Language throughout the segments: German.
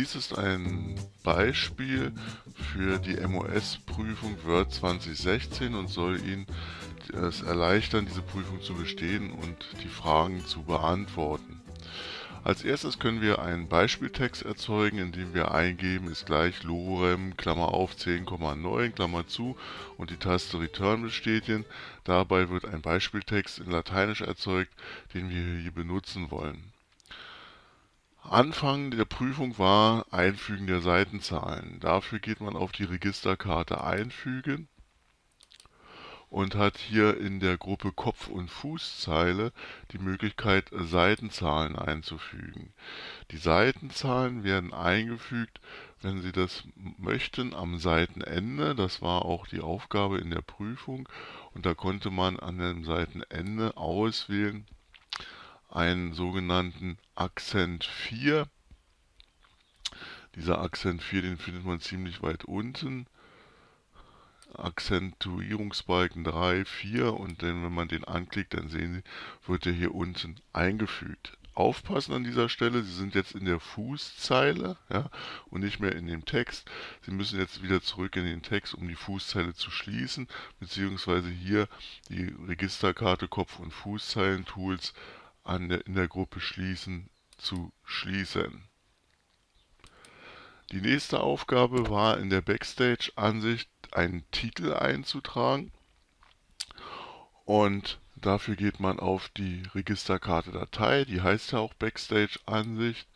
Dies ist ein Beispiel für die MOS-Prüfung Word 2016 und soll Ihnen es erleichtern, diese Prüfung zu bestehen und die Fragen zu beantworten. Als erstes können wir einen Beispieltext erzeugen, indem wir eingeben ist gleich lorem, Klammer auf 10,9, Klammer zu und die Taste Return bestätigen. Dabei wird ein Beispieltext in Lateinisch erzeugt, den wir hier benutzen wollen. Anfang der Prüfung war Einfügen der Seitenzahlen. Dafür geht man auf die Registerkarte Einfügen und hat hier in der Gruppe Kopf- und Fußzeile die Möglichkeit, Seitenzahlen einzufügen. Die Seitenzahlen werden eingefügt, wenn Sie das möchten, am Seitenende. Das war auch die Aufgabe in der Prüfung. Und da konnte man an dem Seitenende auswählen einen sogenannten Akzent 4. Dieser Akzent 4, den findet man ziemlich weit unten. Akzentuierungsbalken 3, 4 und dann, wenn man den anklickt, dann sehen Sie, wird er hier unten eingefügt. Aufpassen an dieser Stelle, Sie sind jetzt in der Fußzeile ja, und nicht mehr in dem Text. Sie müssen jetzt wieder zurück in den Text, um die Fußzeile zu schließen, beziehungsweise hier die Registerkarte Kopf- und Fußzeilen-Tools der, in der Gruppe Schließen zu schließen. Die nächste Aufgabe war in der Backstage-Ansicht einen Titel einzutragen. Und dafür geht man auf die Registerkarte Datei, die heißt ja auch Backstage-Ansicht,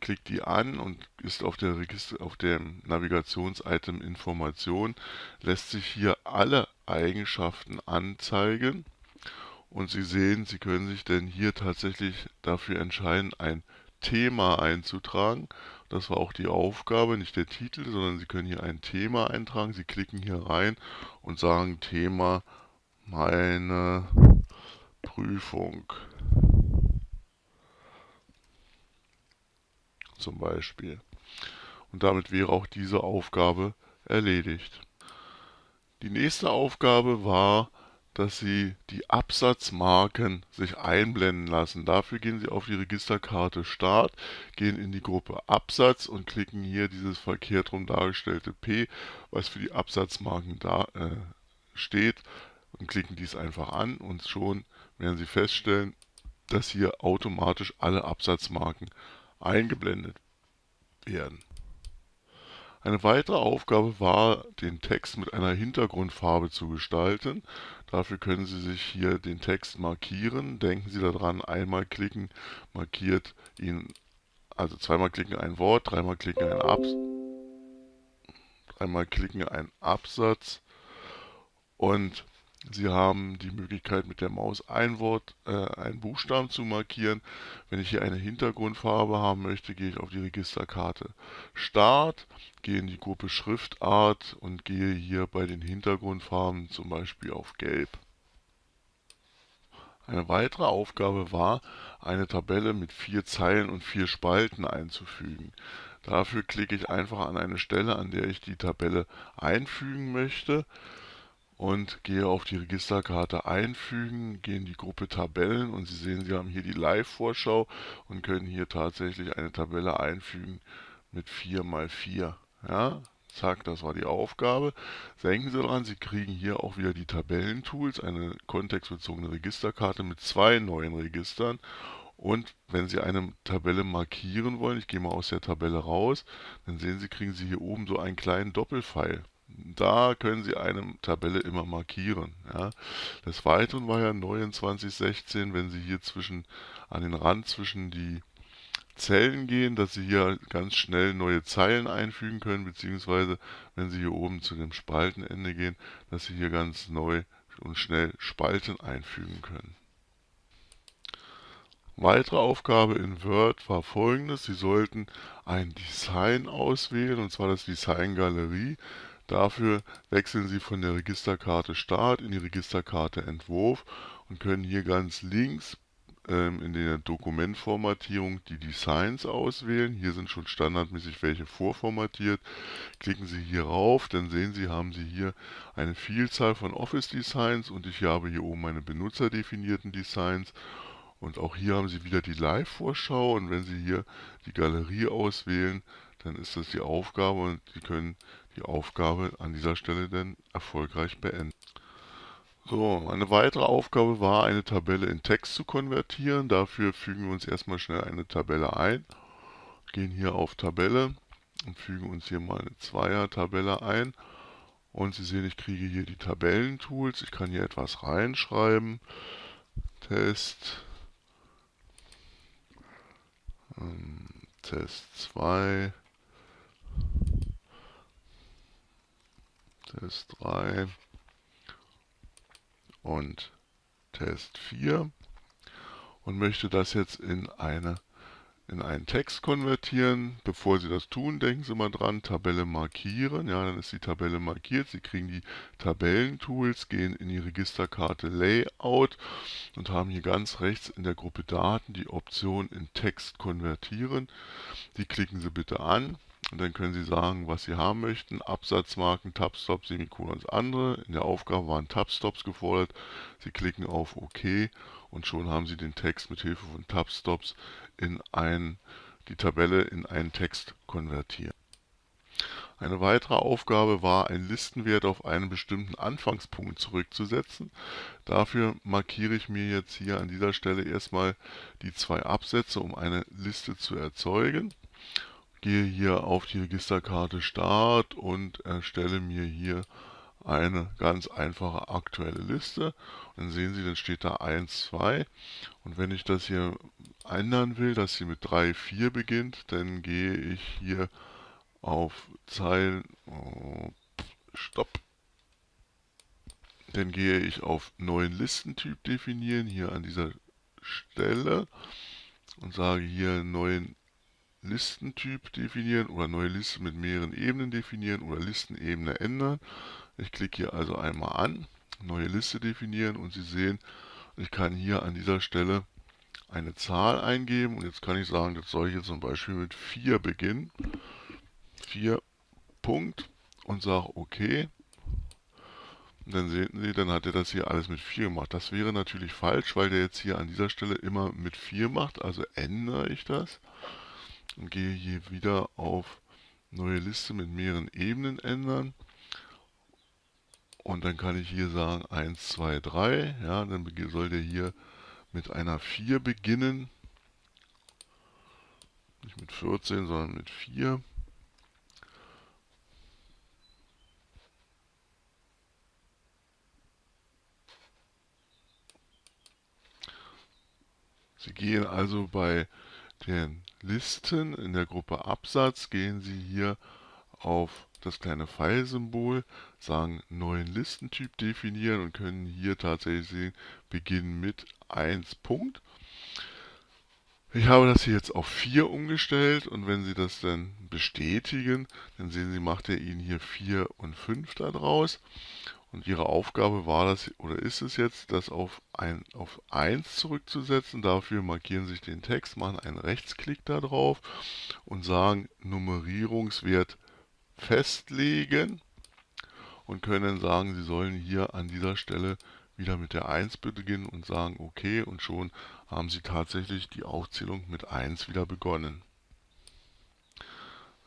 klickt die an und ist auf, der Register, auf dem Navigations-Item Information, lässt sich hier alle Eigenschaften anzeigen. Und Sie sehen, Sie können sich denn hier tatsächlich dafür entscheiden, ein Thema einzutragen. Das war auch die Aufgabe, nicht der Titel, sondern Sie können hier ein Thema eintragen. Sie klicken hier rein und sagen Thema meine Prüfung. Zum Beispiel. Und damit wäre auch diese Aufgabe erledigt. Die nächste Aufgabe war, dass Sie die Absatzmarken sich einblenden lassen. Dafür gehen Sie auf die Registerkarte Start, gehen in die Gruppe Absatz und klicken hier dieses verkehrt rum dargestellte P, was für die Absatzmarken da äh, steht und klicken dies einfach an und schon werden Sie feststellen, dass hier automatisch alle Absatzmarken eingeblendet werden. Eine weitere Aufgabe war, den Text mit einer Hintergrundfarbe zu gestalten. Dafür können Sie sich hier den Text markieren. Denken Sie daran, einmal klicken markiert ihn, also zweimal klicken ein Wort, dreimal klicken ein Abs dreimal klicken ein Absatz und Sie haben die Möglichkeit mit der Maus ein Wort, äh, einen Buchstaben zu markieren. Wenn ich hier eine Hintergrundfarbe haben möchte, gehe ich auf die Registerkarte Start, gehe in die Gruppe Schriftart und gehe hier bei den Hintergrundfarben zum Beispiel auf Gelb. Eine weitere Aufgabe war, eine Tabelle mit vier Zeilen und vier Spalten einzufügen. Dafür klicke ich einfach an eine Stelle, an der ich die Tabelle einfügen möchte und gehe auf die Registerkarte einfügen, gehe in die Gruppe Tabellen und Sie sehen, Sie haben hier die Live-Vorschau und können hier tatsächlich eine Tabelle einfügen mit 4 mal 4. Ja, zack, das war die Aufgabe. Denken Sie daran, Sie kriegen hier auch wieder die Tabellentools, eine kontextbezogene Registerkarte mit zwei neuen Registern und wenn Sie eine Tabelle markieren wollen, ich gehe mal aus der Tabelle raus, dann sehen Sie, kriegen Sie hier oben so einen kleinen Doppelpfeil. Da können Sie eine Tabelle immer markieren. Ja. Des Weiteren war ja neu in 2016, wenn Sie hier zwischen an den Rand zwischen die Zellen gehen, dass Sie hier ganz schnell neue Zeilen einfügen können, beziehungsweise wenn Sie hier oben zu dem Spaltenende gehen, dass Sie hier ganz neu und schnell Spalten einfügen können. Weitere Aufgabe in Word war folgendes. Sie sollten ein Design auswählen, und zwar das Design Galerie. Dafür wechseln Sie von der Registerkarte Start in die Registerkarte Entwurf und können hier ganz links ähm, in der Dokumentformatierung die Designs auswählen. Hier sind schon standardmäßig welche vorformatiert. Klicken Sie hier rauf, dann sehen Sie, haben Sie hier eine Vielzahl von Office Designs und ich habe hier oben meine benutzerdefinierten Designs Und auch hier haben Sie wieder die Live-Vorschau und wenn Sie hier die Galerie auswählen, dann ist das die Aufgabe und Sie können die Aufgabe an dieser Stelle dann erfolgreich beenden. So, eine weitere Aufgabe war, eine Tabelle in Text zu konvertieren. Dafür fügen wir uns erstmal schnell eine Tabelle ein. Gehen hier auf Tabelle und fügen uns hier mal eine Zweier-Tabelle ein. Und Sie sehen, ich kriege hier die Tabellentools. Ich kann hier etwas reinschreiben. Test. Ähm, Test 2. Test 3 und Test 4 und möchte das jetzt in eine in einen Text konvertieren. Bevor Sie das tun, denken Sie mal dran, Tabelle markieren. Ja, dann ist die Tabelle markiert. Sie kriegen die Tabellentools, gehen in die Registerkarte Layout und haben hier ganz rechts in der Gruppe Daten die Option in Text konvertieren. Die klicken Sie bitte an. Und dann können Sie sagen, was Sie haben möchten. Absatzmarken, Tabstop, Semikolons, andere. In der Aufgabe waren Tabstops gefordert. Sie klicken auf OK und schon haben Sie den Text mit Hilfe von Tabstops in ein, die Tabelle in einen Text konvertiert. Eine weitere Aufgabe war, einen Listenwert auf einen bestimmten Anfangspunkt zurückzusetzen. Dafür markiere ich mir jetzt hier an dieser Stelle erstmal die zwei Absätze, um eine Liste zu erzeugen gehe hier auf die Registerkarte Start und erstelle mir hier eine ganz einfache aktuelle Liste. Und dann sehen Sie, dann steht da 1, 2. Und wenn ich das hier ändern will, dass sie mit 3, 4 beginnt, dann gehe ich hier auf Zeilen, oh, Stopp. Dann gehe ich auf neuen Listentyp definieren, hier an dieser Stelle und sage hier neuen Listentyp definieren oder neue Liste mit mehreren Ebenen definieren oder Listenebene ändern. Ich klicke hier also einmal an, neue Liste definieren und Sie sehen, ich kann hier an dieser Stelle eine Zahl eingeben und jetzt kann ich sagen, das soll hier zum Beispiel mit 4 beginnen. 4 Punkt und sage OK. Und dann sehen Sie, dann hat er das hier alles mit 4 gemacht. Das wäre natürlich falsch, weil der jetzt hier an dieser Stelle immer mit 4 macht. Also ändere ich das und gehe hier wieder auf neue Liste mit mehreren Ebenen ändern. Und dann kann ich hier sagen 1, 2, 3. Ja, dann soll der hier mit einer 4 beginnen. Nicht mit 14, sondern mit 4. Sie gehen also bei den Listen in der Gruppe Absatz gehen Sie hier auf das kleine Pfeilsymbol, sagen neuen Listentyp definieren und können hier tatsächlich sehen, beginnen mit 1 Punkt. Ich habe das hier jetzt auf 4 umgestellt und wenn Sie das dann bestätigen, dann sehen Sie, macht er Ihnen hier 4 und 5 daraus. Und Ihre Aufgabe war das, oder ist es jetzt, das auf, ein, auf 1 zurückzusetzen. Dafür markieren sich den Text, machen einen Rechtsklick darauf und sagen Nummerierungswert festlegen und können sagen, Sie sollen hier an dieser Stelle wieder mit der 1 beginnen und sagen OK und schon haben Sie tatsächlich die Aufzählung mit 1 wieder begonnen.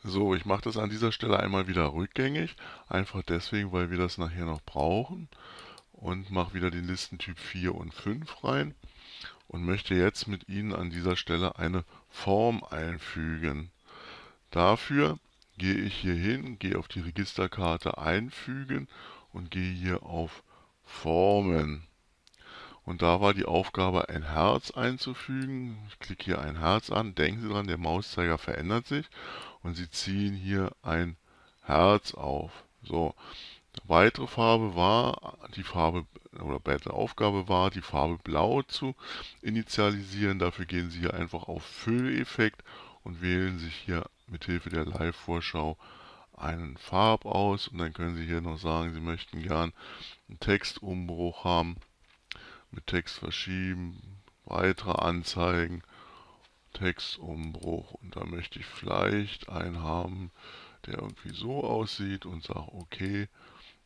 So, ich mache das an dieser Stelle einmal wieder rückgängig, einfach deswegen, weil wir das nachher noch brauchen und mache wieder den Listentyp 4 und 5 rein und möchte jetzt mit Ihnen an dieser Stelle eine Form einfügen. Dafür gehe ich hier hin, gehe auf die Registerkarte Einfügen und gehe hier auf Formen. Und da war die Aufgabe, ein Herz einzufügen. Ich klicke hier ein Herz an. Denken Sie dran, der Mauszeiger verändert sich. Und Sie ziehen hier ein Herz auf. So, weitere Farbe war, die Farbe oder weitere Aufgabe war, die Farbe Blau zu initialisieren. Dafür gehen Sie hier einfach auf Fülleffekt und wählen sich hier mit Hilfe der Live-Vorschau einen Farb aus. Und dann können Sie hier noch sagen, Sie möchten gern einen Textumbruch haben mit Text verschieben, weitere Anzeigen, Textumbruch und da möchte ich vielleicht einen haben, der irgendwie so aussieht und sage okay.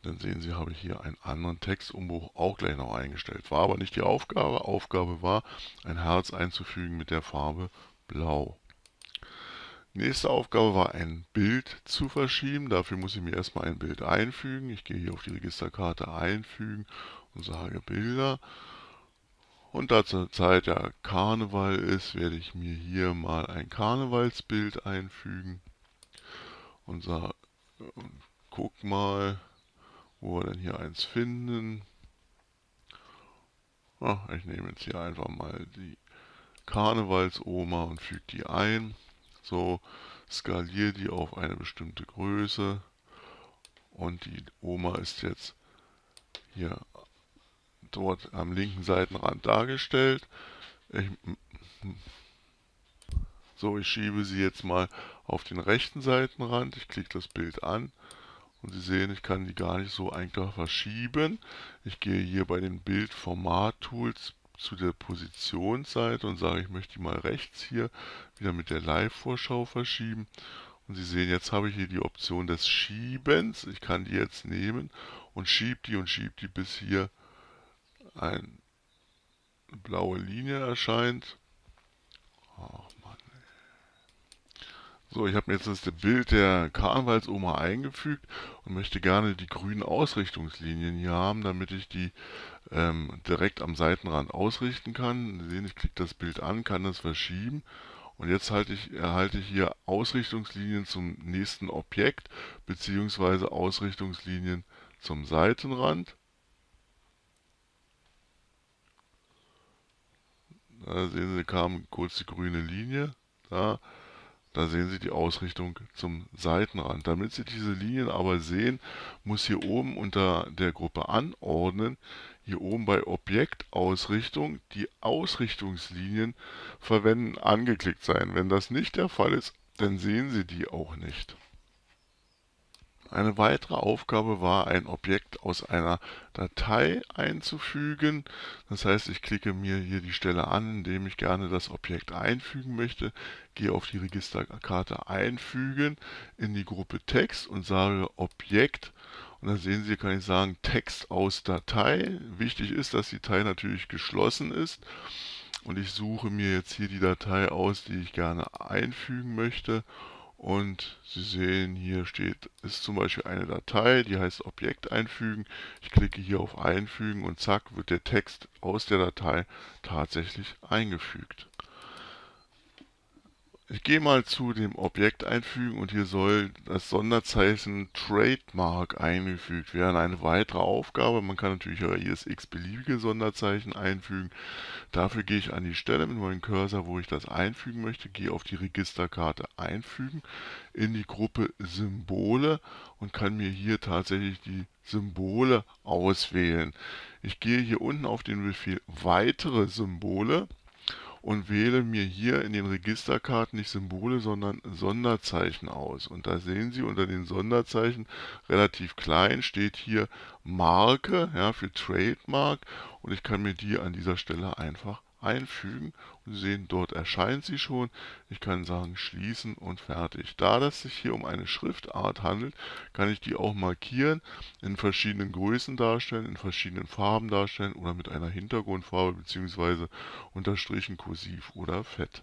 Dann sehen Sie, habe ich hier einen anderen Textumbruch auch gleich noch eingestellt. War aber nicht die Aufgabe. Aufgabe war, ein Herz einzufügen mit der Farbe Blau. Nächste Aufgabe war ein Bild zu verschieben. Dafür muss ich mir erstmal ein Bild einfügen. Ich gehe hier auf die Registerkarte einfügen und sage Bilder. Und da zur Zeit ja Karneval ist, werde ich mir hier mal ein Karnevalsbild einfügen. Und sage, guck mal, wo wir denn hier eins finden. Ach, ich nehme jetzt hier einfach mal die Karnevalsoma und füge die ein. So, skaliere die auf eine bestimmte Größe und die Oma ist jetzt hier dort am linken Seitenrand dargestellt. Ich, so, ich schiebe sie jetzt mal auf den rechten Seitenrand. Ich klicke das Bild an und Sie sehen, ich kann die gar nicht so einfach verschieben. Ich gehe hier bei den Bildformat-Tools zu der Positionsseite und sage, ich möchte die mal rechts hier wieder mit der Live-Vorschau verschieben. Und Sie sehen, jetzt habe ich hier die Option des Schiebens. Ich kann die jetzt nehmen und schiebe die und schiebe die, bis hier eine blaue Linie erscheint. Ach Mann. So, ich habe mir jetzt das Bild der Karnevalsoma eingefügt und möchte gerne die grünen Ausrichtungslinien hier haben, damit ich die ähm, direkt am Seitenrand ausrichten kann. Sie sehen, ich klicke das Bild an, kann das verschieben und jetzt ich, erhalte ich hier Ausrichtungslinien zum nächsten Objekt bzw. Ausrichtungslinien zum Seitenrand. Da sehen Sie, kam kurz die grüne Linie. Da da sehen Sie die Ausrichtung zum Seitenrand. Damit Sie diese Linien aber sehen, muss hier oben unter der Gruppe Anordnen, hier oben bei Objektausrichtung, die Ausrichtungslinien verwenden angeklickt sein. Wenn das nicht der Fall ist, dann sehen Sie die auch nicht. Eine weitere Aufgabe war, ein Objekt aus einer Datei einzufügen. Das heißt, ich klicke mir hier die Stelle an, indem ich gerne das Objekt einfügen möchte, gehe auf die Registerkarte Einfügen in die Gruppe Text und sage Objekt. Und dann sehen Sie, kann ich sagen Text aus Datei. Wichtig ist, dass die Datei natürlich geschlossen ist. Und ich suche mir jetzt hier die Datei aus, die ich gerne einfügen möchte und Sie sehen, hier steht, ist zum Beispiel eine Datei, die heißt Objekt einfügen. Ich klicke hier auf Einfügen und zack, wird der Text aus der Datei tatsächlich eingefügt. Ich gehe mal zu dem Objekt einfügen und hier soll das Sonderzeichen Trademark eingefügt werden. Eine weitere Aufgabe, man kann natürlich auch jedes x-beliebige Sonderzeichen einfügen. Dafür gehe ich an die Stelle mit meinem Cursor, wo ich das einfügen möchte, gehe auf die Registerkarte Einfügen in die Gruppe Symbole und kann mir hier tatsächlich die Symbole auswählen. Ich gehe hier unten auf den Befehl Weitere Symbole und wähle mir hier in den Registerkarten nicht Symbole, sondern Sonderzeichen aus. Und da sehen Sie unter den Sonderzeichen relativ klein steht hier Marke ja, für Trademark und ich kann mir die an dieser Stelle einfach einfügen und sehen, dort erscheint sie schon. Ich kann sagen schließen und fertig. Da das sich hier um eine Schriftart handelt, kann ich die auch markieren, in verschiedenen Größen darstellen, in verschiedenen Farben darstellen oder mit einer Hintergrundfarbe bzw. unterstrichen kursiv oder fett.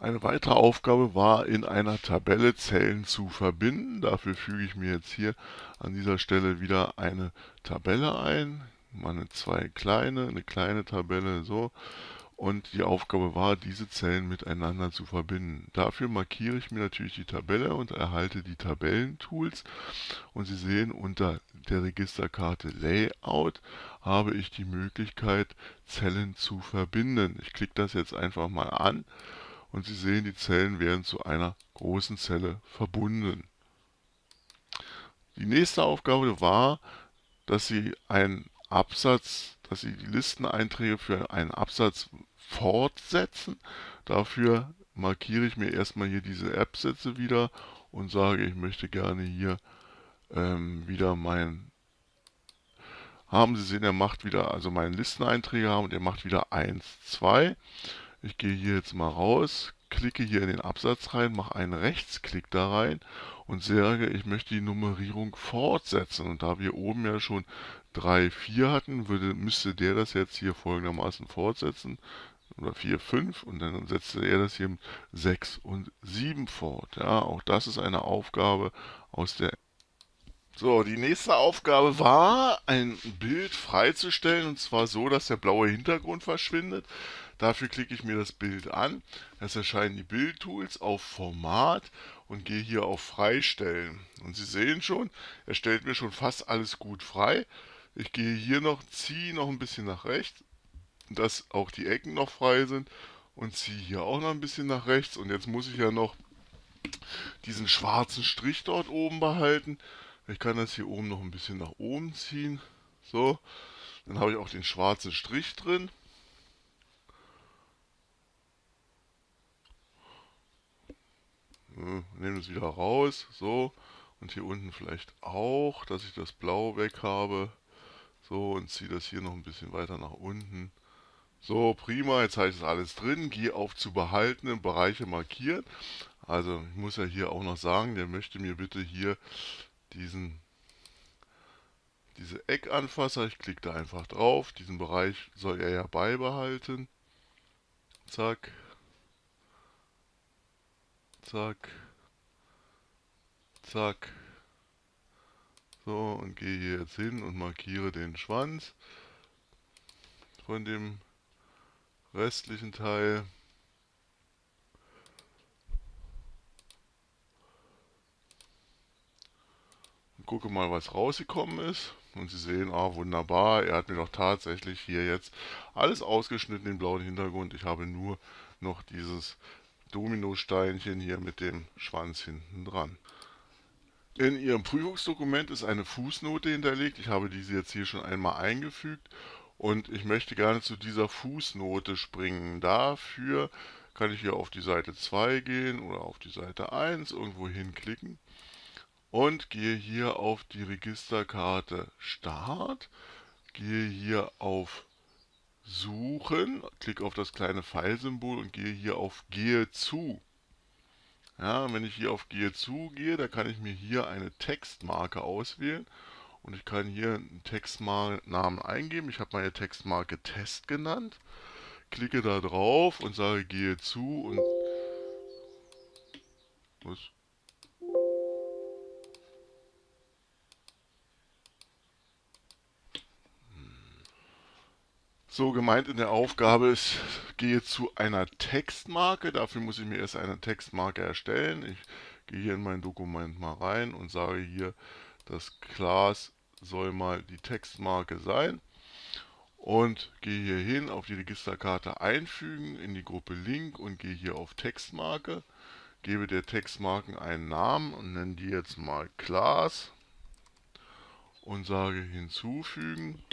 Eine weitere Aufgabe war, in einer Tabelle Zellen zu verbinden. Dafür füge ich mir jetzt hier an dieser Stelle wieder eine Tabelle ein mal eine zwei kleine, eine kleine Tabelle, so. Und die Aufgabe war, diese Zellen miteinander zu verbinden. Dafür markiere ich mir natürlich die Tabelle und erhalte die Tabellentools. Und Sie sehen, unter der Registerkarte Layout habe ich die Möglichkeit, Zellen zu verbinden. Ich klicke das jetzt einfach mal an und Sie sehen, die Zellen werden zu einer großen Zelle verbunden. Die nächste Aufgabe war, dass Sie ein Absatz, dass Sie die Listeneinträge für einen Absatz fortsetzen. Dafür markiere ich mir erstmal hier diese Absätze wieder und sage, ich möchte gerne hier ähm, wieder mein haben Sie sehen, er macht wieder, also meinen Listeneinträge haben und er macht wieder 1, 2. Ich gehe hier jetzt mal raus, klicke hier in den Absatz rein, mache einen Rechtsklick da rein und sage, ich möchte die Nummerierung fortsetzen. Und da wir oben ja schon 3, 4 hatten, würde, müsste der das jetzt hier folgendermaßen fortsetzen. Oder 4, 5 und dann setzte er das hier mit 6 und 7 fort. Ja, auch das ist eine Aufgabe aus der so, die nächste Aufgabe war, ein Bild freizustellen und zwar so, dass der blaue Hintergrund verschwindet. Dafür klicke ich mir das Bild an. Es erscheinen die Bildtools auf Format und gehe hier auf Freistellen. Und Sie sehen schon, er stellt mir schon fast alles gut frei. Ich gehe hier noch, ziehe noch ein bisschen nach rechts, dass auch die Ecken noch frei sind und ziehe hier auch noch ein bisschen nach rechts. Und jetzt muss ich ja noch diesen schwarzen Strich dort oben behalten. Ich kann das hier oben noch ein bisschen nach oben ziehen. So, dann habe ich auch den schwarzen Strich drin. Nehmen es wieder raus, so. Und hier unten vielleicht auch, dass ich das Blau weg habe. So, und ziehe das hier noch ein bisschen weiter nach unten. So, prima, jetzt habe ich das alles drin. Gehe auf zu behaltenen Bereiche markieren. Also, ich muss ja hier auch noch sagen, der möchte mir bitte hier diesen diese Eckanfasser, ich klicke da einfach drauf, diesen Bereich soll er ja beibehalten. Zack, zack, zack. So, und gehe hier jetzt hin und markiere den Schwanz von dem restlichen Teil. Und gucke mal, was rausgekommen ist. Und Sie sehen, ah, wunderbar, er hat mir doch tatsächlich hier jetzt alles ausgeschnitten, den blauen Hintergrund. Ich habe nur noch dieses Dominosteinchen hier mit dem Schwanz hinten dran. In Ihrem Prüfungsdokument ist eine Fußnote hinterlegt. Ich habe diese jetzt hier schon einmal eingefügt und ich möchte gerne zu dieser Fußnote springen. Dafür kann ich hier auf die Seite 2 gehen oder auf die Seite 1 irgendwo hinklicken und gehe hier auf die Registerkarte Start, gehe hier auf Suchen, klicke auf das kleine Pfeilsymbol und gehe hier auf Gehe zu. Ja, wenn ich hier auf Gehe zu gehe, da kann ich mir hier eine Textmarke auswählen und ich kann hier einen Textnamen eingeben. Ich habe meine Textmarke Test genannt, klicke da drauf und sage Gehe zu und was? So gemeint in der Aufgabe ist, gehe zu einer Textmarke. Dafür muss ich mir erst eine Textmarke erstellen. Ich gehe hier in mein Dokument mal rein und sage hier, das Class soll mal die Textmarke sein. Und gehe hier hin auf die Registerkarte einfügen in die Gruppe Link und gehe hier auf Textmarke. Gebe der Textmarken einen Namen und nenne die jetzt mal Class und sage hinzufügen.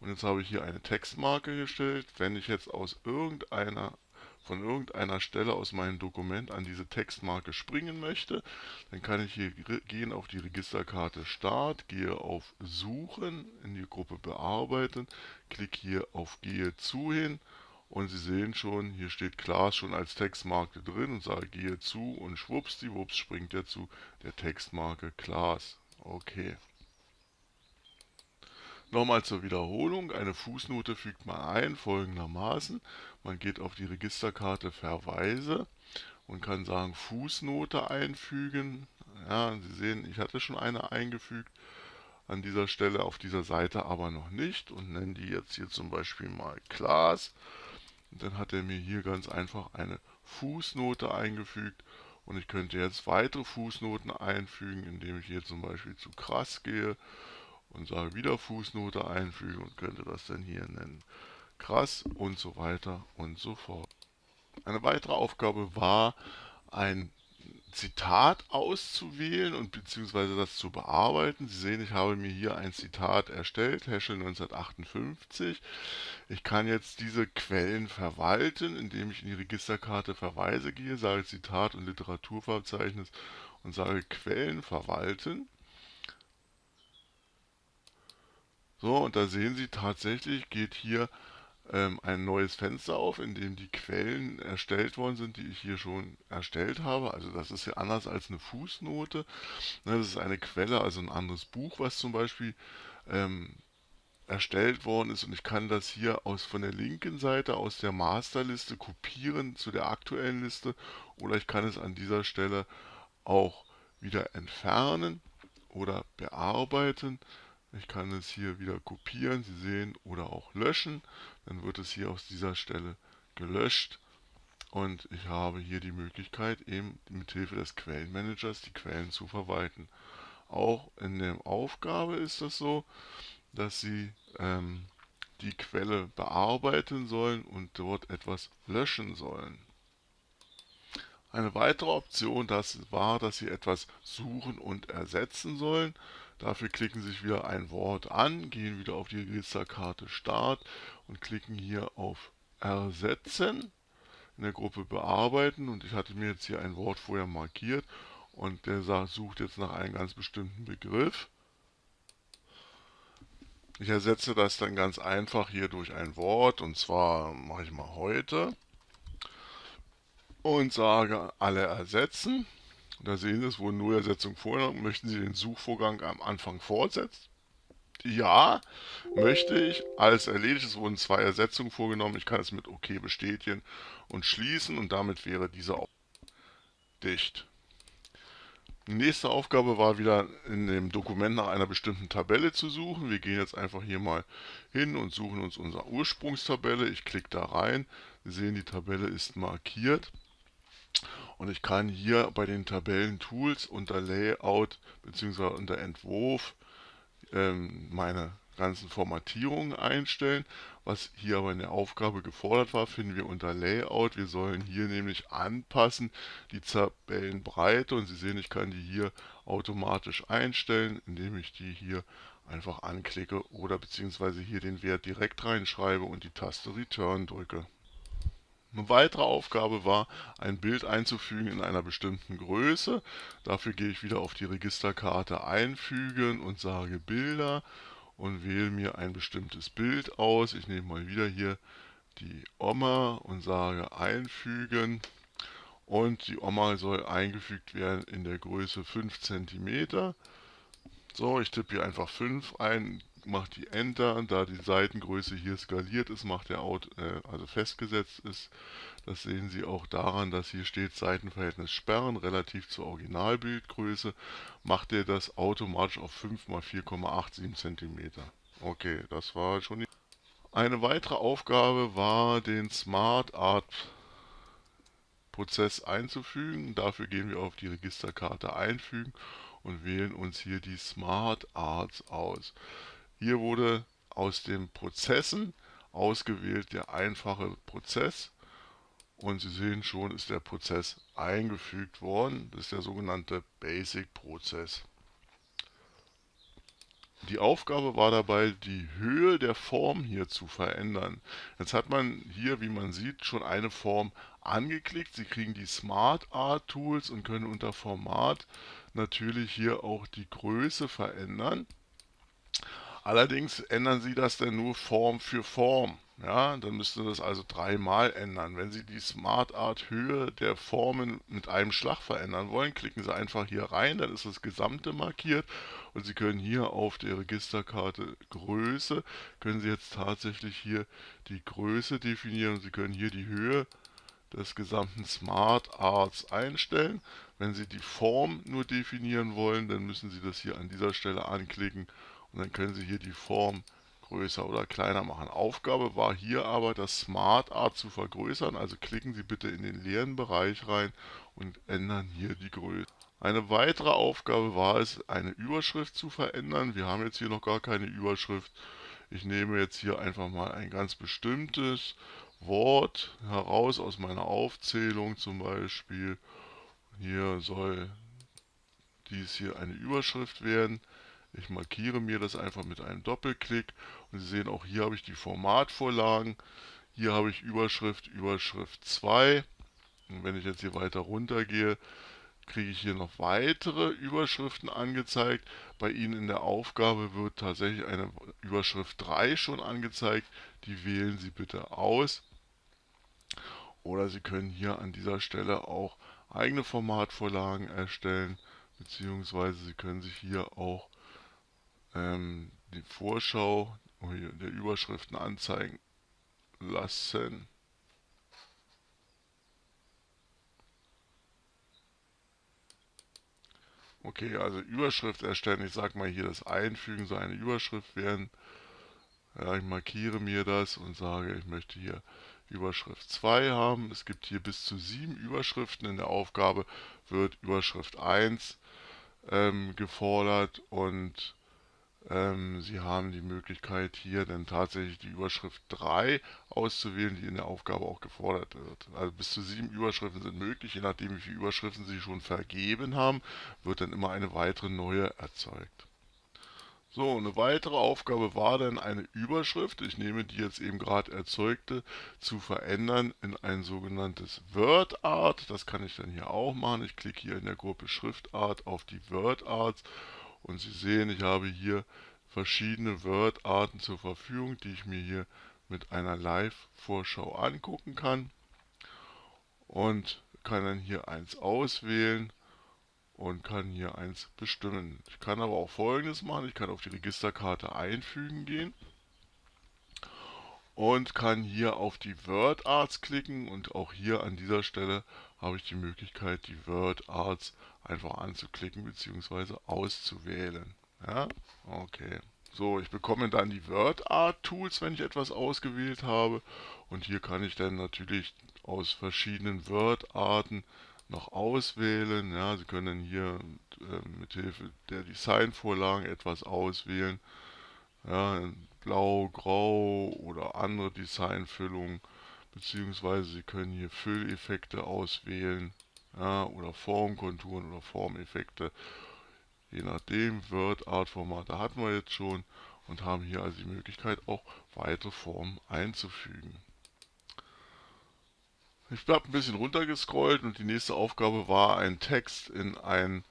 Und jetzt habe ich hier eine Textmarke gestellt. Wenn ich jetzt aus irgendeiner von irgendeiner Stelle aus meinem Dokument an diese Textmarke springen möchte, dann kann ich hier gehen auf die Registerkarte Start, gehe auf Suchen in die Gruppe Bearbeiten, klicke hier auf Gehe zu hin und Sie sehen schon, hier steht Class schon als Textmarke drin und sage Gehe zu und schwuppsdiwupps springt er zu der Textmarke Class. Okay. Nochmal zur Wiederholung, eine Fußnote fügt man ein folgendermaßen. Man geht auf die Registerkarte Verweise und kann sagen Fußnote einfügen. Ja, Sie sehen, ich hatte schon eine eingefügt an dieser Stelle, auf dieser Seite aber noch nicht und nenne die jetzt hier zum Beispiel mal Class. Dann hat er mir hier ganz einfach eine Fußnote eingefügt und ich könnte jetzt weitere Fußnoten einfügen, indem ich hier zum Beispiel zu krass gehe und sage wieder Fußnote einfügen und könnte das dann hier nennen. Krass und so weiter und so fort. Eine weitere Aufgabe war, ein Zitat auszuwählen und beziehungsweise das zu bearbeiten. Sie sehen, ich habe mir hier ein Zitat erstellt, Heschel 1958. Ich kann jetzt diese Quellen verwalten, indem ich in die Registerkarte Verweise gehe, sage Zitat und Literaturverzeichnis und sage Quellen verwalten. So, und da sehen Sie tatsächlich, geht hier ähm, ein neues Fenster auf, in dem die Quellen erstellt worden sind, die ich hier schon erstellt habe. Also das ist ja anders als eine Fußnote. Ne, das ist eine Quelle, also ein anderes Buch, was zum Beispiel ähm, erstellt worden ist und ich kann das hier aus von der linken Seite aus der Masterliste kopieren zu der aktuellen Liste oder ich kann es an dieser Stelle auch wieder entfernen oder bearbeiten. Ich kann es hier wieder kopieren, Sie sehen, oder auch löschen. Dann wird es hier aus dieser Stelle gelöscht und ich habe hier die Möglichkeit, eben mit Hilfe des Quellenmanagers die Quellen zu verwalten. Auch in der Aufgabe ist das so, dass Sie ähm, die Quelle bearbeiten sollen und dort etwas löschen sollen. Eine weitere Option das war, dass Sie etwas suchen und ersetzen sollen. Dafür klicken Sie sich wieder ein Wort an, gehen wieder auf die Registerkarte Start und klicken hier auf Ersetzen in der Gruppe Bearbeiten und ich hatte mir jetzt hier ein Wort vorher markiert und der sucht jetzt nach einem ganz bestimmten Begriff. Ich ersetze das dann ganz einfach hier durch ein Wort und zwar mache ich mal heute und sage alle ersetzen. Da sehen Sie, es wurden nur Ersetzungen vorgenommen. Möchten Sie den Suchvorgang am Anfang fortsetzen? Ja, möchte ich. Alles erledigt. Es wurden zwei Ersetzungen vorgenommen. Ich kann es mit OK bestätigen und schließen und damit wäre diese auch dicht. Nächste Aufgabe war wieder in dem Dokument nach einer bestimmten Tabelle zu suchen. Wir gehen jetzt einfach hier mal hin und suchen uns unsere Ursprungstabelle. Ich klicke da rein. Sie sehen, die Tabelle ist markiert. Und ich kann hier bei den Tabellentools unter Layout bzw. unter Entwurf ähm, meine ganzen Formatierungen einstellen. Was hier aber in der Aufgabe gefordert war, finden wir unter Layout. Wir sollen hier nämlich anpassen die Tabellenbreite und Sie sehen, ich kann die hier automatisch einstellen, indem ich die hier einfach anklicke oder beziehungsweise hier den Wert direkt reinschreibe und die Taste Return drücke. Eine weitere Aufgabe war, ein Bild einzufügen in einer bestimmten Größe. Dafür gehe ich wieder auf die Registerkarte Einfügen und sage Bilder und wähle mir ein bestimmtes Bild aus. Ich nehme mal wieder hier die Oma und sage einfügen. Und die Oma soll eingefügt werden in der Größe 5 cm. So, ich tippe hier einfach 5 ein, mache die Enter. Da die Seitengröße hier skaliert ist, macht der Out, äh, also festgesetzt ist. Das sehen Sie auch daran, dass hier steht Seitenverhältnis sperren relativ zur Originalbildgröße. Macht er das automatisch auf 5 x 4,87 cm. Okay, das war schon die eine weitere Aufgabe war, den Smart Art Prozess einzufügen. Dafür gehen wir auf die Registerkarte Einfügen und wählen uns hier die Smart Arts aus. Hier wurde aus den Prozessen ausgewählt der einfache Prozess und Sie sehen schon, ist der Prozess eingefügt worden. Das ist der sogenannte Basic-Prozess. Die Aufgabe war dabei, die Höhe der Form hier zu verändern. Jetzt hat man hier, wie man sieht, schon eine Form angeklickt. Sie kriegen die Smart Art Tools und können unter Format natürlich hier auch die Größe verändern. Allerdings ändern Sie das dann nur Form für Form. Ja, dann müssten Sie das also dreimal ändern. Wenn Sie die Smart Art Höhe der Formen mit einem Schlag verändern wollen, klicken Sie einfach hier rein, dann ist das Gesamte markiert und Sie können hier auf der Registerkarte Größe, können Sie jetzt tatsächlich hier die Größe definieren und Sie können hier die Höhe des gesamten Smart Arts einstellen. Wenn Sie die Form nur definieren wollen, dann müssen Sie das hier an dieser Stelle anklicken und dann können Sie hier die Form größer oder kleiner machen. Aufgabe war hier aber, das Smart Art zu vergrößern. Also klicken Sie bitte in den leeren Bereich rein und ändern hier die Größe. Eine weitere Aufgabe war es, eine Überschrift zu verändern. Wir haben jetzt hier noch gar keine Überschrift. Ich nehme jetzt hier einfach mal ein ganz bestimmtes Wort heraus aus meiner Aufzählung. Zum Beispiel hier soll dies hier eine Überschrift werden. Ich markiere mir das einfach mit einem Doppelklick und Sie sehen auch hier habe ich die Formatvorlagen. Hier habe ich Überschrift, Überschrift 2. Und wenn ich jetzt hier weiter runter gehe, kriege ich hier noch weitere Überschriften angezeigt. Bei Ihnen in der Aufgabe wird tatsächlich eine Überschrift 3 schon angezeigt. Die wählen Sie bitte aus. Oder Sie können hier an dieser Stelle auch eigene Formatvorlagen erstellen, beziehungsweise Sie können sich hier auch ähm, die Vorschau der Überschriften anzeigen lassen. Okay, also Überschrift erstellen. Ich sage mal hier das Einfügen so eine Überschrift werden. Ja, ich markiere mir das und sage, ich möchte hier Überschrift 2 haben. Es gibt hier bis zu sieben Überschriften. In der Aufgabe wird Überschrift 1 ähm, gefordert und ähm, Sie haben die Möglichkeit hier dann tatsächlich die Überschrift 3 auszuwählen, die in der Aufgabe auch gefordert wird. Also bis zu sieben Überschriften sind möglich, je nachdem wie viele Überschriften Sie schon vergeben haben, wird dann immer eine weitere neue erzeugt. So, eine weitere Aufgabe war dann eine Überschrift, ich nehme die jetzt eben gerade erzeugte, zu verändern in ein sogenanntes WordArt. Das kann ich dann hier auch machen. Ich klicke hier in der Gruppe Schriftart auf die WordArts und Sie sehen, ich habe hier verschiedene Word-Arten zur Verfügung, die ich mir hier mit einer Live-Vorschau angucken kann. Und kann dann hier eins auswählen und kann hier eins bestimmen. Ich kann aber auch folgendes machen. Ich kann auf die Registerkarte einfügen gehen und kann hier auf die Word Arts klicken und auch hier an dieser Stelle habe ich die Möglichkeit, die Word Arts einfach anzuklicken bzw. auszuwählen. Ja, okay. So, ich bekomme dann die Word Art Tools, wenn ich etwas ausgewählt habe. Und hier kann ich dann natürlich aus verschiedenen Word Arten noch auswählen. Ja, Sie können hier äh, mit Hilfe der Designvorlagen etwas auswählen. Ja, Blau, Grau oder andere Designfüllungen. Beziehungsweise Sie können hier Fülleffekte auswählen ja, oder Formkonturen oder Formeffekte. Je nachdem, Word, Art-Formate hatten wir jetzt schon und haben hier also die Möglichkeit auch weitere Formen einzufügen. Ich habe ein bisschen runtergescrollt und die nächste Aufgabe war, einen Text in, ein,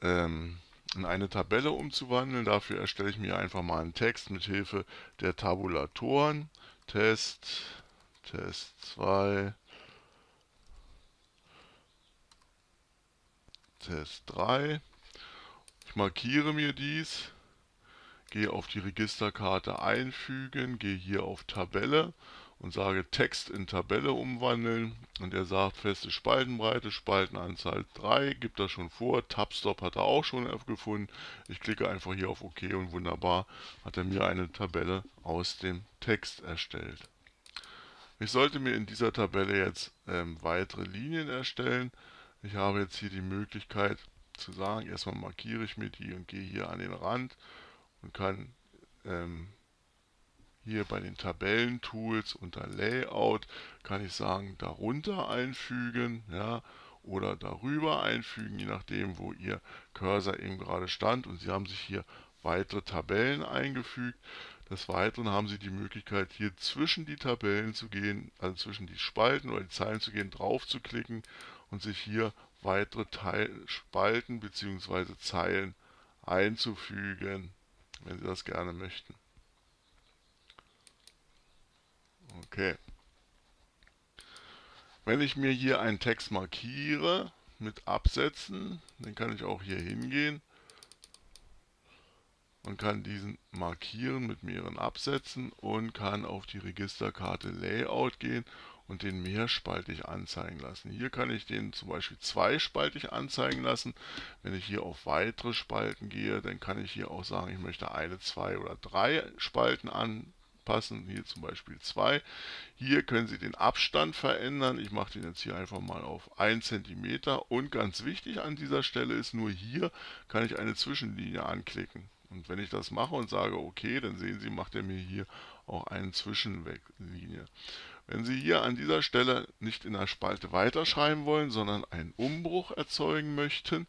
ähm, in eine Tabelle umzuwandeln. Dafür erstelle ich mir einfach mal einen Text mit Hilfe der Tabulatoren. Test, Test 2, Test 3. Ich markiere mir dies, gehe auf die Registerkarte einfügen, gehe hier auf Tabelle und sage Text in Tabelle umwandeln und er sagt feste Spaltenbreite, Spaltenanzahl 3, gibt das schon vor, Tabstop hat er auch schon gefunden. Ich klicke einfach hier auf OK und wunderbar hat er mir eine Tabelle aus dem Text erstellt. Ich sollte mir in dieser Tabelle jetzt ähm, weitere Linien erstellen. Ich habe jetzt hier die Möglichkeit zu sagen, erstmal markiere ich mir die und gehe hier an den Rand und kann ähm, hier bei den Tabellentools unter Layout kann ich sagen, darunter einfügen ja, oder darüber einfügen, je nachdem, wo Ihr Cursor eben gerade stand. Und Sie haben sich hier weitere Tabellen eingefügt. Des Weiteren haben Sie die Möglichkeit, hier zwischen die Tabellen zu gehen, also zwischen die Spalten oder die Zeilen zu gehen, drauf zu klicken und sich hier weitere Teil Spalten bzw. Zeilen einzufügen, wenn Sie das gerne möchten. Okay. Wenn ich mir hier einen Text markiere mit Absätzen, dann kann ich auch hier hingehen und kann diesen markieren mit mehreren Absätzen und kann auf die Registerkarte Layout gehen und den mehrspaltig anzeigen lassen. Hier kann ich den zum Beispiel zweispaltig anzeigen lassen. Wenn ich hier auf weitere Spalten gehe, dann kann ich hier auch sagen, ich möchte eine, zwei oder drei Spalten anpassen. Hier zum Beispiel zwei. Hier können Sie den Abstand verändern. Ich mache den jetzt hier einfach mal auf 1 cm. Und ganz wichtig an dieser Stelle ist, nur hier kann ich eine Zwischenlinie anklicken. Und wenn ich das mache und sage OK, dann sehen Sie, macht er mir hier auch eine Zwischenlinie. Wenn Sie hier an dieser Stelle nicht in der Spalte weiterschreiben wollen, sondern einen Umbruch erzeugen möchten,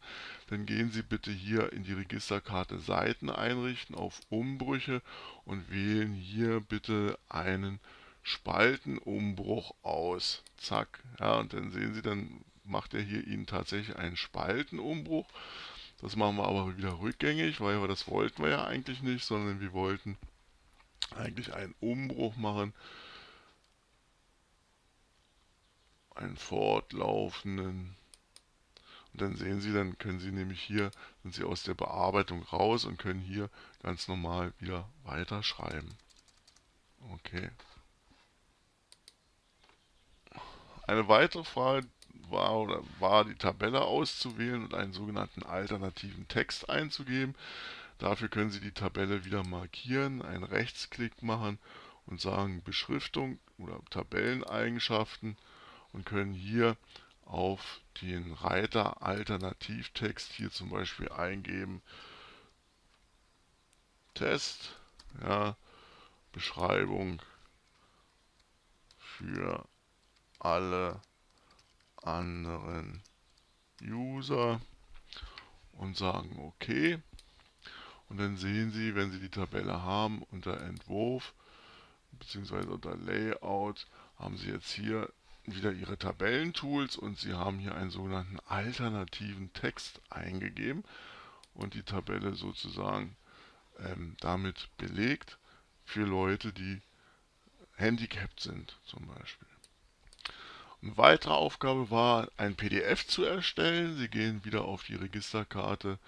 dann gehen Sie bitte hier in die Registerkarte Seiten einrichten auf Umbrüche und wählen hier bitte einen Spaltenumbruch aus. Zack. Ja, und dann sehen Sie, dann macht er hier Ihnen tatsächlich einen Spaltenumbruch. Das machen wir aber wieder rückgängig, weil wir das wollten wir ja eigentlich nicht, sondern wir wollten eigentlich einen Umbruch machen, einen fortlaufenden. Und dann sehen Sie, dann können Sie nämlich hier, sind Sie aus der Bearbeitung raus und können hier ganz normal wieder weiterschreiben. Okay. Eine weitere Frage war, oder war die Tabelle auszuwählen und einen sogenannten alternativen Text einzugeben. Dafür können Sie die Tabelle wieder markieren, einen Rechtsklick machen und sagen Beschriftung oder Tabelleneigenschaften und können hier auf den Reiter Alternativtext hier zum Beispiel eingeben Test, ja, Beschreibung für alle anderen User und sagen OK. Und dann sehen Sie, wenn Sie die Tabelle haben, unter Entwurf bzw. unter Layout haben Sie jetzt hier wieder Ihre Tabellentools und Sie haben hier einen sogenannten alternativen Text eingegeben und die Tabelle sozusagen ähm, damit belegt für Leute, die handicapped sind zum Beispiel. Eine weitere Aufgabe war, ein PDF zu erstellen. Sie gehen wieder auf die Registerkarte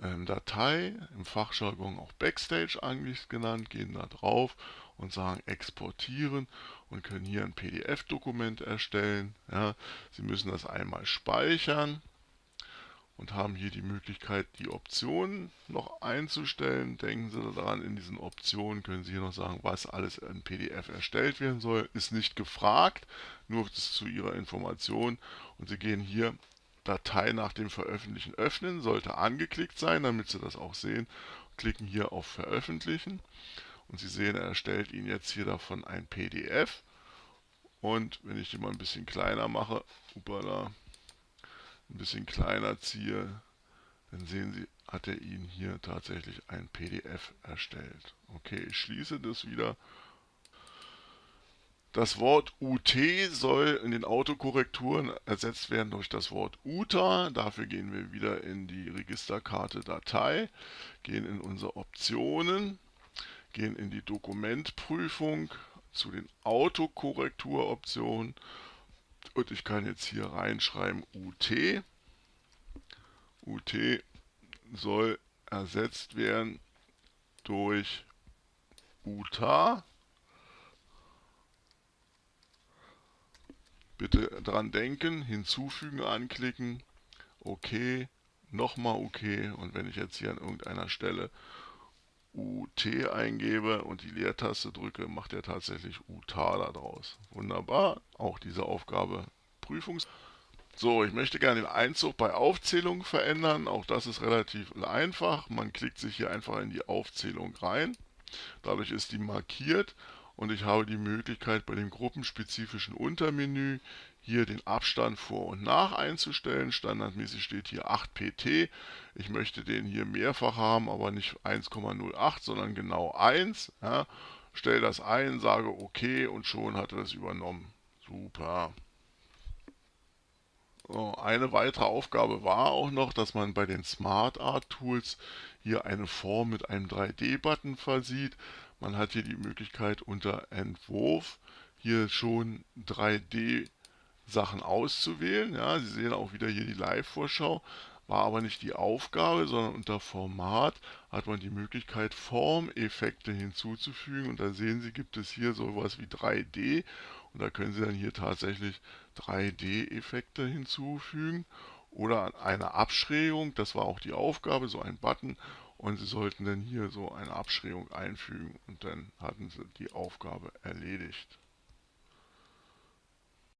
ähm, Datei, im Fachjargon auch Backstage eigentlich genannt, gehen da drauf und sagen exportieren und können hier ein PDF-Dokument erstellen. Ja, Sie müssen das einmal speichern und haben hier die Möglichkeit, die Optionen noch einzustellen. Denken Sie daran, in diesen Optionen können Sie hier noch sagen, was alles in PDF erstellt werden soll. Ist nicht gefragt, nur zu Ihrer Information. Und Sie gehen hier Datei nach dem Veröffentlichen öffnen, sollte angeklickt sein, damit Sie das auch sehen. Klicken hier auf Veröffentlichen und Sie sehen, er erstellt Ihnen jetzt hier davon ein PDF. Und wenn ich den mal ein bisschen kleiner mache, upala, ein bisschen kleiner ziehe, dann sehen Sie, hat er Ihnen hier tatsächlich ein PDF erstellt. Okay, ich schließe das wieder. Das Wort UT soll in den Autokorrekturen ersetzt werden durch das Wort UTA. Dafür gehen wir wieder in die Registerkarte Datei, gehen in unsere Optionen, gehen in die Dokumentprüfung zu den Autokorrekturoptionen und ich kann jetzt hier reinschreiben UT. UT soll ersetzt werden durch UTA. Bitte dran denken, hinzufügen anklicken, OK, nochmal OK und wenn ich jetzt hier an irgendeiner Stelle UT eingebe und die Leertaste drücke, macht er tatsächlich UTA daraus. Wunderbar, auch diese Aufgabe Prüfungs... So, ich möchte gerne den Einzug bei Aufzählung verändern. Auch das ist relativ einfach. Man klickt sich hier einfach in die Aufzählung rein. Dadurch ist die markiert und ich habe die Möglichkeit bei dem gruppenspezifischen Untermenü hier den Abstand vor und nach einzustellen. Standardmäßig steht hier 8 pt. Ich möchte den hier mehrfach haben, aber nicht 1,08, sondern genau 1. Ja. Stelle das ein, sage OK und schon hat er das übernommen. Super. So, eine weitere Aufgabe war auch noch, dass man bei den Smart Art Tools hier eine Form mit einem 3D-Button versieht. Man hat hier die Möglichkeit unter Entwurf hier schon 3D-Sachen auszuwählen. Ja, Sie sehen auch wieder hier die Live-Vorschau, war aber nicht die Aufgabe, sondern unter Format hat man die Möglichkeit, Formeffekte hinzuzufügen. Und da sehen Sie, gibt es hier sowas wie 3D. Und da können Sie dann hier tatsächlich 3D-Effekte hinzufügen oder eine Abschrägung, das war auch die Aufgabe, so ein Button und Sie sollten dann hier so eine Abschrägung einfügen und dann hatten Sie die Aufgabe erledigt.